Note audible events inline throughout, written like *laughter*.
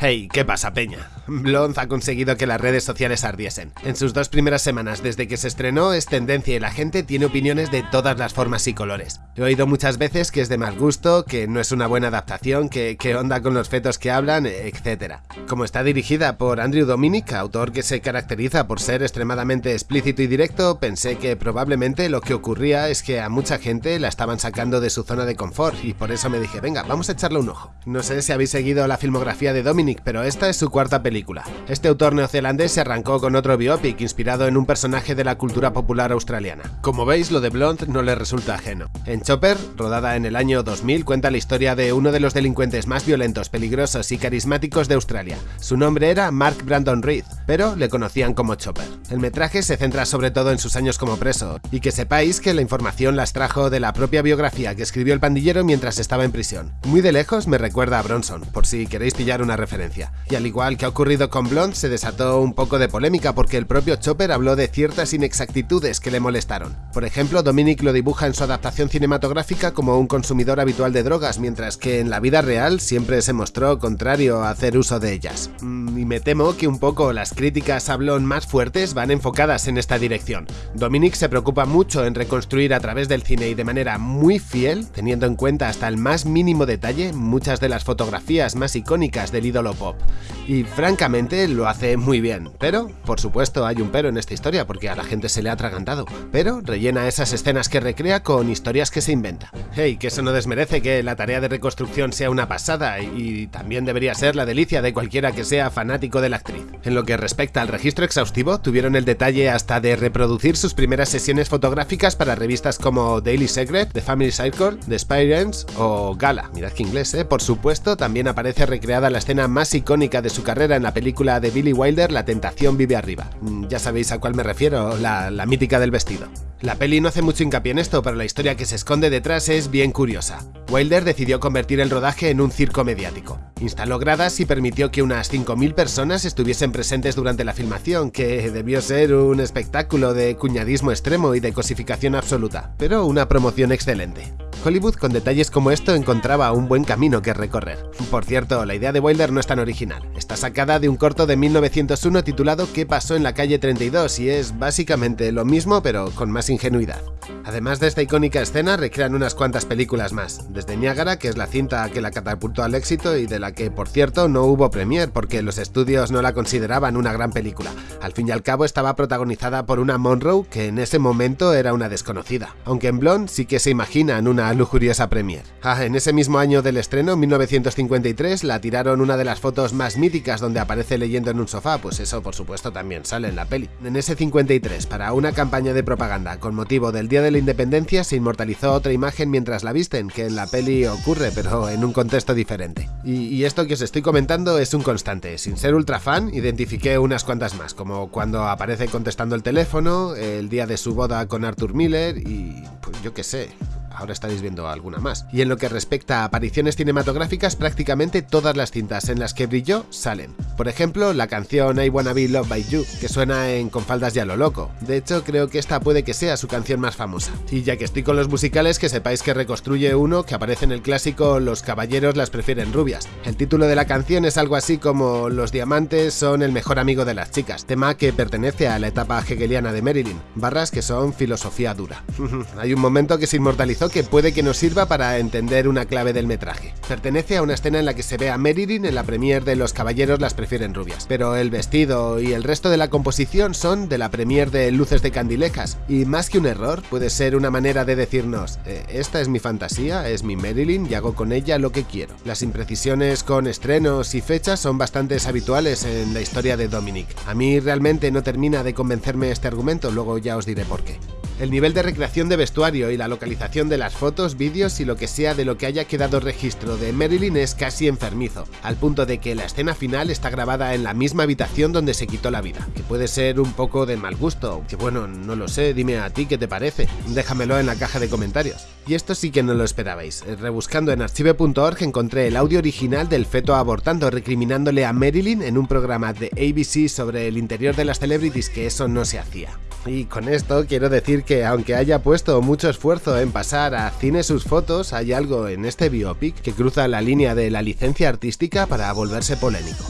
Hey, ¿qué pasa, Peña? Blonde ha conseguido que las redes sociales ardiesen. En sus dos primeras semanas desde que se estrenó es tendencia y la gente tiene opiniones de todas las formas y colores. He oído muchas veces que es de mal gusto, que no es una buena adaptación, que, que onda con los fetos que hablan, etc. Como está dirigida por Andrew Dominic, autor que se caracteriza por ser extremadamente explícito y directo, pensé que probablemente lo que ocurría es que a mucha gente la estaban sacando de su zona de confort y por eso me dije, venga, vamos a echarle un ojo. No sé si habéis seguido la filmografía de Dominic pero esta es su cuarta película. Este autor neozelandés se arrancó con otro biopic inspirado en un personaje de la cultura popular australiana. Como veis, lo de Blonde no le resulta ajeno. En Chopper, rodada en el año 2000, cuenta la historia de uno de los delincuentes más violentos, peligrosos y carismáticos de Australia. Su nombre era Mark Brandon Reed, pero le conocían como Chopper. El metraje se centra sobre todo en sus años como preso, y que sepáis que la información las trajo de la propia biografía que escribió el pandillero mientras estaba en prisión. Muy de lejos me recuerda a Bronson, por si queréis pillar una referencia. Y al igual que ha ocurrido con Blonde, se desató un poco de polémica porque el propio Chopper habló de ciertas inexactitudes que le molestaron. Por ejemplo, Dominic lo dibuja en su adaptación cinematográfica como un consumidor habitual de drogas, mientras que en la vida real siempre se mostró contrario a hacer uso de ellas. Mm, y me temo que un poco las críticas a más fuertes van enfocadas en esta dirección. Dominic se preocupa mucho en reconstruir a través del cine y de manera muy fiel, teniendo en cuenta hasta el más mínimo detalle muchas de las fotografías más icónicas del ídolo pop. Y francamente lo hace muy bien, pero por supuesto hay un pero en esta historia porque a la gente se le ha atragantado, pero rellena esas escenas que recrea con historias que se inventa. Hey, que eso no desmerece que la tarea de reconstrucción sea una pasada y también debería ser la delicia de cualquiera que sea fanático de la actriz. En lo que respecta al registro exhaustivo, tuvieron el detalle hasta de reproducir sus primeras sesiones fotográficas para revistas como Daily Secret, The Family Circle, The Spirens o Gala. Mirad que inglés, ¿eh? Por supuesto, también aparece recreada la escena más icónica de su carrera en la película de Billy Wilder, La tentación vive arriba. Mm, ya sabéis a cuál me refiero, la, la mítica del vestido. La peli no hace mucho hincapié en esto, pero la historia que se esconde detrás es bien curiosa. Wilder decidió convertir el rodaje en un circo mediático. Instaló gradas y permitió que unas 5.000 personas estuviesen presentes durante la filmación, que debió ser un espectáculo de cuñadismo extremo y de cosificación absoluta, pero una promoción excelente. Hollywood con detalles como esto encontraba un buen camino que recorrer. Por cierto, la idea de Wilder no es tan original. Está sacada de un corto de 1901 titulado ¿Qué pasó en la calle 32? y es básicamente lo mismo pero con más ingenuidad. Además de esta icónica escena, recrean unas cuantas películas más, desde Niágara, que es la cinta que la catapultó al éxito y de la que, por cierto, no hubo premier porque los estudios no la consideraban una gran película. Al fin y al cabo estaba protagonizada por una Monroe que en ese momento era una desconocida, aunque en Blonde sí que se imaginan una lujuriosa premier. Ah, en ese mismo año del estreno, 1953, la tiraron una de las fotos más míticas donde aparece leyendo en un sofá, pues eso por supuesto también sale en la peli. En ese 53, para una campaña de propaganda con motivo del Día de la Independencia, se inmortalizó otra imagen mientras la visten, que en la peli ocurre, pero en un contexto diferente. Y, y esto que os estoy comentando es un constante. Sin ser ultra fan, identifiqué unas cuantas más, como cuando aparece contestando el teléfono, el día de su boda con Arthur Miller y... pues yo qué sé, ahora estaréis viendo alguna más. Y en lo que respecta a apariciones cinematográficas, prácticamente todas las cintas en las que brilló salen. Por ejemplo, la canción I Wanna Be Loved By You, que suena en Con faldas ya lo loco. De hecho, creo que esta puede que sea su canción más famosa. Y ya que estoy con los musicales, que sepáis que reconstruye uno que aparece en el clásico Los caballeros las prefieren rubias. El título de la canción es algo así como Los diamantes son el mejor amigo de las chicas, tema que pertenece a la etapa hegeliana de Marilyn, barras que son filosofía dura. *laughs* Hay un momento que se inmortalizó que puede que nos sirva para entender una clave del metraje. Pertenece a una escena en la que se ve a Marilyn en la premier de Los caballeros las prefieren rubias, pero el vestido y el resto de la composición son de la premier de Luces de Candilejas, y más que un error, puede ser una manera de decirnos, eh, esta es mi fantasía, es mi Marilyn y hago con ella lo que quiero. Las imprecisiones con estrenos y fechas son bastante habituales en la historia de Dominic. A mí realmente no termina de convencerme este argumento, luego ya os diré por qué. El nivel de recreación de vestuario y la localización de las fotos, vídeos y lo que sea de lo que haya quedado registro de Marilyn es casi enfermizo, al punto de que la escena final está grabada en la misma habitación donde se quitó la vida, que puede ser un poco de mal gusto, que bueno, no lo sé, dime a ti qué te parece, déjamelo en la caja de comentarios. Y esto sí que no lo esperabais, rebuscando en archive.org encontré el audio original del feto abortando recriminándole a Marilyn en un programa de ABC sobre el interior de las celebrities que eso no se hacía. Y con esto quiero decir que aunque haya puesto mucho esfuerzo en pasar a cine sus fotos, hay algo en este biopic que cruza la línea de la licencia artística para volverse polémico.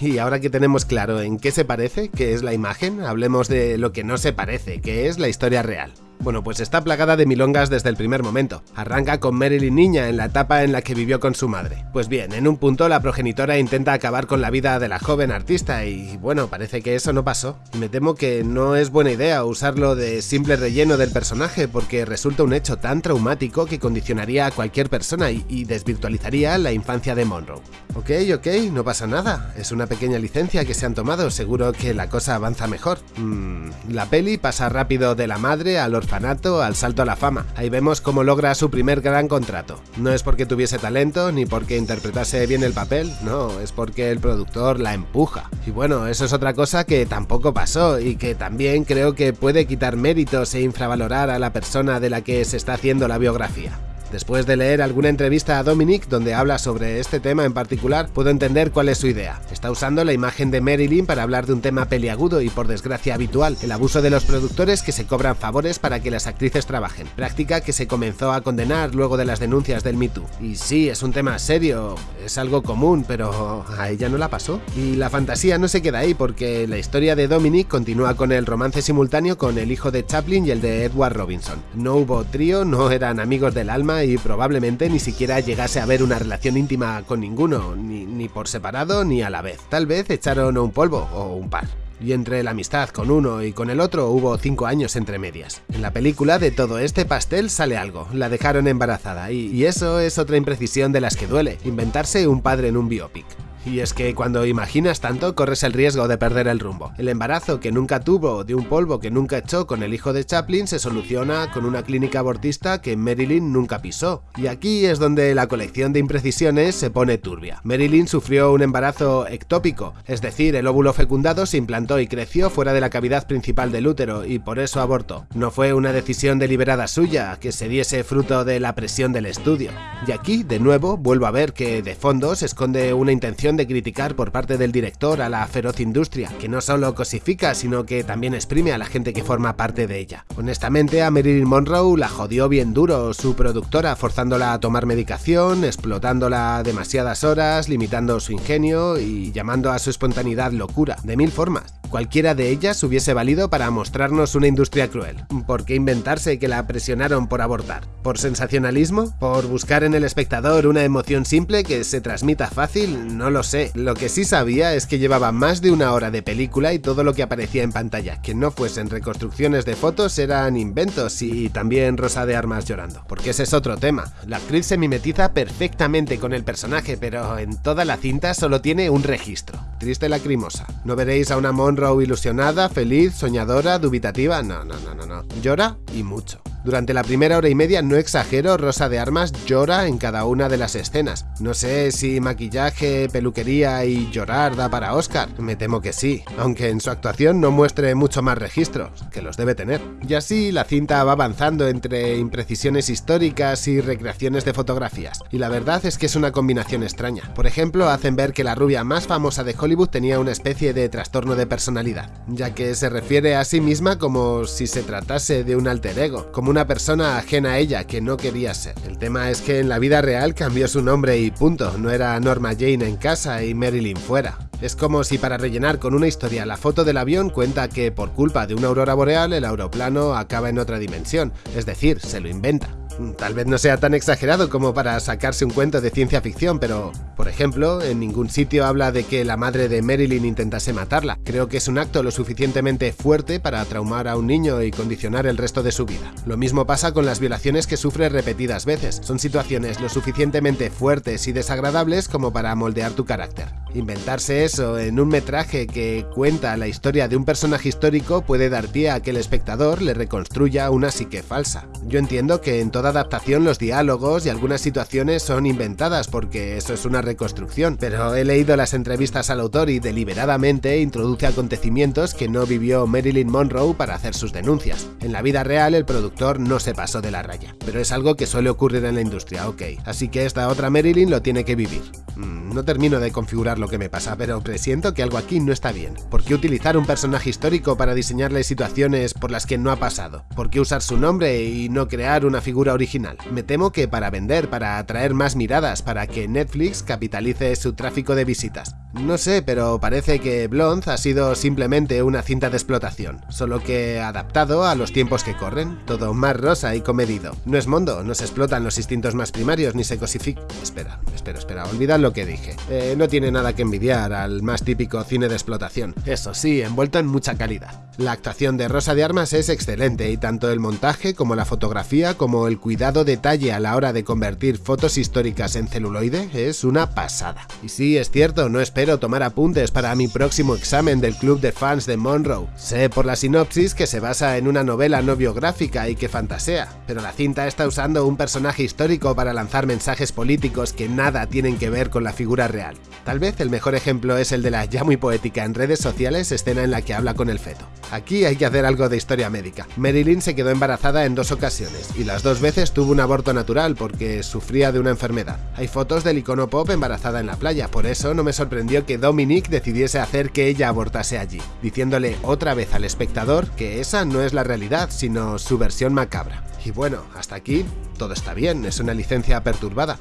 Y ahora que tenemos claro en qué se parece, qué es la imagen, hablemos de lo que no se parece, que es la historia real. Bueno, pues está plagada de milongas desde el primer momento. Arranca con Marilyn niña en la etapa en la que vivió con su madre. Pues bien, en un punto la progenitora intenta acabar con la vida de la joven artista y bueno, parece que eso no pasó. Me temo que no es buena idea usarlo de simple relleno del personaje porque resulta un hecho tan traumático que condicionaría a cualquier persona y, desvirtualizaría la infancia de Monroe. Ok, ok, no pasa nada. Es una pequeña licencia que se han tomado, seguro que la cosa avanza mejor. Mm, la peli pasa rápido de la madre al al salto a la fama. Ahí vemos cómo logra su primer gran contrato. No es porque tuviese talento ni porque interpretase bien el papel, no, es porque el productor la empuja. Y bueno, eso es otra cosa que tampoco pasó y que también creo que puede quitar méritos e infravalorar a la persona de la que se está haciendo la biografía. Después de leer alguna entrevista a Dominic donde habla sobre este tema en particular, puedo entender cuál es su idea. Está usando la imagen de Marilyn para hablar de un tema peliagudo y por desgracia habitual, el abuso de los productores que se cobran favores para que las actrices trabajen, práctica que se comenzó a condenar luego de las denuncias del Me Too. Y sí, es un tema serio, es algo común, pero a ella no la pasó. Y la fantasía no se queda ahí porque la historia de Dominic continúa con el romance simultáneo con el hijo de Chaplin y el de Edward Robinson. No hubo trío, no eran amigos del alma y probablemente ni siquiera llegase a haber una relación íntima con ninguno, ni, ni por separado ni a la vez. Tal vez echaron un polvo o un par y entre la amistad con uno y con el otro hubo cinco años entre medias. En la película de todo este pastel sale algo, la dejaron embarazada y, y eso es otra imprecisión de las que duele, inventarse un padre en un biopic. Y es que cuando imaginas tanto corres el riesgo de perder el rumbo. El embarazo que nunca tuvo de un polvo que nunca echó con el hijo de Chaplin se soluciona con una clínica abortista que Marilyn nunca pisó. Y aquí es donde la colección de imprecisiones se pone turbia. Marilyn sufrió un embarazo ectópico, es decir, el óvulo fecundado se implantó y creció fuera de la cavidad principal del útero y por eso abortó. No fue una decisión deliberada suya, que se diese fruto de la presión del estudio. Y aquí, de nuevo, vuelvo a ver que de fondo se esconde una intención de criticar por parte del director a la feroz industria, que no solo cosifica, sino que también exprime a la gente que forma parte de ella. Honestamente, a Marilyn Monroe la jodió bien duro su productora, forzándola a tomar medicación, explotándola demasiadas horas, limitando su ingenio y llamando a su espontaneidad locura, de mil formas. Cualquiera de ellas hubiese valido para mostrarnos una industria cruel. ¿Por qué inventarse que la presionaron por abortar? ¿Por sensacionalismo? ¿Por buscar en el espectador una emoción simple que se transmita fácil? No lo sé, lo que sí sabía es que llevaba más de una hora de película y todo lo que aparecía en pantalla, que no fuesen reconstrucciones de fotos, eran inventos y también Rosa de Armas llorando. Porque ese es otro tema. La actriz se mimetiza perfectamente con el personaje, pero en toda la cinta solo tiene un registro. Triste lacrimosa. No veréis a una Monroe ilusionada, feliz, soñadora, dubitativa, no, no, no, no, no. Llora y mucho. Durante la primera hora y media, no exagero, Rosa de Armas llora en cada una de las escenas. No sé si maquillaje, peluquería y llorar da para Oscar, me temo que sí, aunque en su actuación no muestre mucho más registros, que los debe tener. Y así la cinta va avanzando entre imprecisiones históricas y recreaciones de fotografías, y la verdad es que es una combinación extraña. Por ejemplo, hacen ver que la rubia más famosa de Hollywood tenía una especie de trastorno de personalidad, ya que se refiere a sí misma como si se tratase de un alter ego, como una persona ajena a ella que no quería ser. El tema es que en la vida real cambió su nombre y punto, no era Norma Jane en casa y Marilyn fuera. Es como si para rellenar con una historia la foto del avión cuenta que por culpa de una aurora boreal el aeroplano acaba en otra dimensión, es decir, se lo inventa. Tal vez no sea tan exagerado como para sacarse un cuento de ciencia ficción, pero, por ejemplo, en ningún sitio habla de que la madre de Marilyn intentase matarla. Creo que es un acto lo suficientemente fuerte para traumar a un niño y condicionar el resto de su vida. Lo mismo pasa con las violaciones que sufre repetidas veces. Son situaciones lo suficientemente fuertes y desagradables como para moldear tu carácter. Inventarse eso en un metraje que cuenta la historia de un personaje histórico puede dar pie a que el espectador le reconstruya una psique falsa. Yo entiendo que en toda adaptación los diálogos y algunas situaciones son inventadas porque eso es una reconstrucción, pero he leído las entrevistas al autor y deliberadamente introduce acontecimientos que no vivió Marilyn Monroe para hacer sus denuncias. En la vida real el productor no se pasó de la raya, pero es algo que suele ocurrir en la industria, ok, así que esta otra Marilyn lo tiene que vivir. Mm, no termino de configurarlo lo que me pasa, pero presiento que algo aquí no está bien. ¿Por qué utilizar un personaje histórico para diseñarle situaciones por las que no ha pasado? ¿Por qué usar su nombre y no crear una figura original? Me temo que para vender, para atraer más miradas, para que Netflix capitalice su tráfico de visitas. No sé, pero parece que Blonde ha sido simplemente una cinta de explotación, solo que adaptado a los tiempos que corren, todo más rosa y comedido. No es mundo, no se explotan los instintos más primarios ni se cosifica... Espera, espera, espera, olvidad lo que dije. Eh, no tiene nada que envidiar al más típico cine de explotación. Eso sí, envuelto en mucha calidad. La actuación de Rosa de Armas es excelente y tanto el montaje como la fotografía como el cuidado detalle a la hora de convertir fotos históricas en celuloide es una pasada. Y sí, es cierto, no espero Espero tomar apuntes para mi próximo examen del club de fans de Monroe. Sé por la sinopsis que se basa en una novela no biográfica y que fantasea, pero la cinta está usando un personaje histórico para lanzar mensajes políticos que nada tienen que ver con la figura real. Tal vez el mejor ejemplo es el de la ya muy poética en redes sociales escena en la que habla con el feto. Aquí hay que hacer algo de historia médica. Marilyn se quedó embarazada en dos ocasiones, y las dos veces tuvo un aborto natural porque sufría de una enfermedad. Hay fotos del icono pop embarazada en la playa, por eso no me sorprendió que Dominic decidiese hacer que ella abortase allí, diciéndole otra vez al espectador que esa no es la realidad, sino su versión macabra. Y bueno, hasta aquí todo está bien, es una licencia perturbada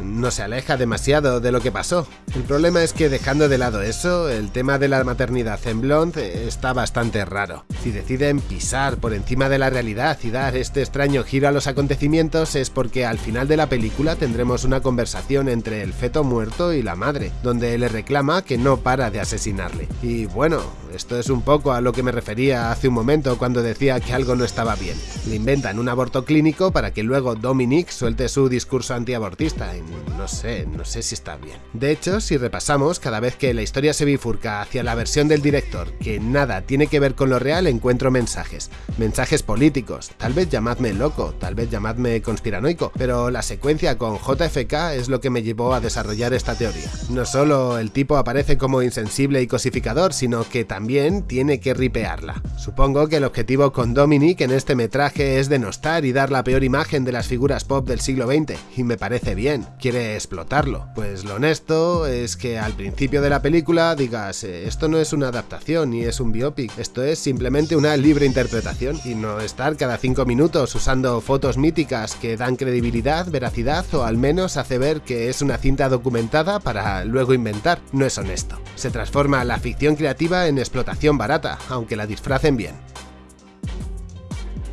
no se aleja demasiado de lo que pasó. El problema es que dejando de lado eso, el tema de la maternidad en Blonde está bastante raro. Si deciden pisar por encima de la realidad y dar este extraño giro a los acontecimientos es porque al final de la película tendremos una conversación entre el feto muerto y la madre, donde le reclama que no para de asesinarle. Y bueno, esto es un poco a lo que me refería hace un momento cuando decía que algo no estaba bien. Le inventan un aborto clínico para que luego Dominic suelte su discurso antiabortista no sé, no sé si está bien. De hecho, si repasamos, cada vez que la historia se bifurca hacia la versión del director, que nada tiene que ver con lo real, encuentro mensajes. Mensajes políticos, tal vez llamadme loco, tal vez llamadme conspiranoico, pero la secuencia con JFK es lo que me llevó a desarrollar esta teoría. No solo el tipo aparece como insensible y cosificador, sino que también tiene que ripearla. Supongo que el objetivo con Dominic en este metraje es denostar y dar la peor imagen de las figuras pop del siglo XX, y me parece bien quiere explotarlo. Pues lo honesto es que al principio de la película digas, eh, esto no es una adaptación ni es un biopic, esto es simplemente una libre interpretación y no estar cada 5 minutos usando fotos míticas que dan credibilidad, veracidad o al menos hace ver que es una cinta documentada para luego inventar. No es honesto. Se transforma la ficción creativa en explotación barata, aunque la disfracen bien.